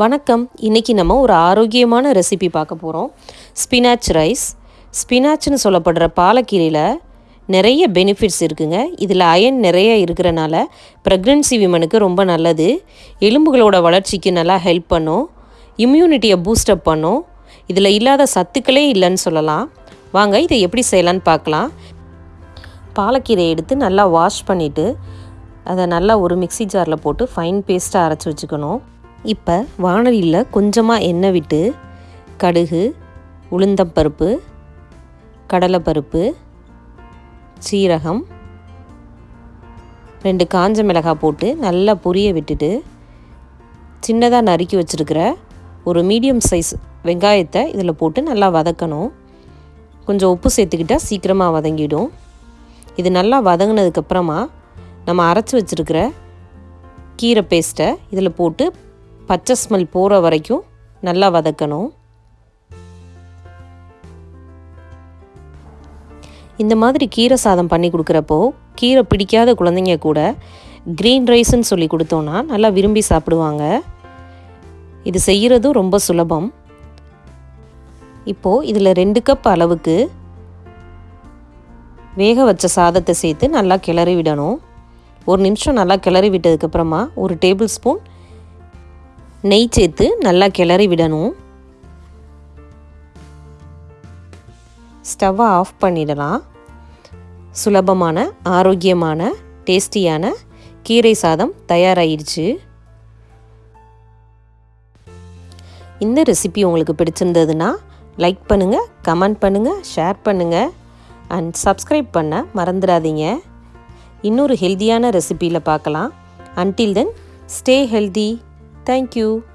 வணக்கம். இன்றைக்கி நம்ம ஒரு ஆரோக்கியமான ரெசிபி பார்க்க போகிறோம் ஸ்பினாச் ரைஸ் ஸ்பினாச்னு சொல்லப்படுற பாலக்கீரையில் நிறைய பெனிஃபிட்ஸ் இருக்குங்க. இதில் அயன் நிறைய இருக்கிறனால ப்ரெக்னென்சி விமனுக்கு ரொம்ப நல்லது. எலும்புகளோட வளர்ச்சிக்கு நல்லா ஹெல்ப் பண்ணும். இம்யூனிட்டியை பூஸ்டப் பண்ணும். இதில் இல்லாத சத்துக்களே இல்லைன்னு சொல்லலாம். வாங்க இதை எப்படி செய்யலான்னு பார்க்கலாம். பாலக்கீரையை எடுத்து நல்லா வாஷ் பண்ணிவிட்டு அதை நல்லா ஒரு மிக்ஸி ஜாரில் போட்டு ஃபைன் பேஸ்ட்டாக அரைச்சி வச்சுக்கணும். இப்போ வானலியில் கொஞ்சமாக எண்ணெய் விட்டு கடுகு உளுந்தம்பருப்பு கடலைப்பருப்பு சீரகம் ரெண்டு காஞ்ச மிளகாய் போட்டு நல்லா பொரிய விட்டுட்டு சின்னதாக நறுக்கி வச்சுருக்கிற ஒரு மீடியம் சைஸ் வெங்காயத்தை இதில் போட்டு நல்லா வதக்கணும். கொஞ்சம் உப்பு சேர்த்துக்கிட்டால் சீக்கிரமாக வதங்கிடும். இது நல்லா வதங்கினதுக்கப்புறமா நம்ம அரைச்சி வச்சுருக்கிற கீரை பேஸ்ட்டை இதில் போட்டு பச்சை ஸ்மெல் போகிற வரைக்கும் நல்லா வதக்கணும். இந்த மாதிரி கீரை சாதம் பண்ணி கொடுக்குறப்போ கீரை பிடிக்காத குழந்தைங்க கூட க்ரீன் ரைஸ்ன்னு சொல்லி கொடுத்தோன்னா நல்லா விரும்பி சாப்பிடுவாங்க. இது செய்கிறதும் ரொம்ப சுலபம். இப்போது இதில் ரெண்டு கப் அளவுக்கு வேக வச்ச சாதத்தை சேர்த்து நல்லா கிளறி விடணும். ஒரு நிமிஷம் நல்லா கிளறி விட்டதுக்கப்புறமா ஒரு டேபிள் ஸ்பூன் நெய் சேர்த்து நல்லா கிளறி விடணும். ஸ்டவ்வை ஆஃப் பண்ணிடலாம். சுலபமான ஆரோக்கியமான டேஸ்டியான கீரை சாதம் தயாராகிடுச்சு இந்த ரெசிபி உங்களுக்கு பிடிச்சிருந்ததுன்னா லைக் பண்ணுங்கள் கமெண்ட் பண்ணுங்கள் ஷேர் பண்ணுங்கள் அண்ட் சப்ஸ்கிரைப் பண்ண மறந்துடாதீங்க. இன்னொரு ஹெல்தியான ரெசிப்பியில் பார்க்கலாம். Until then stay healthy Thank you.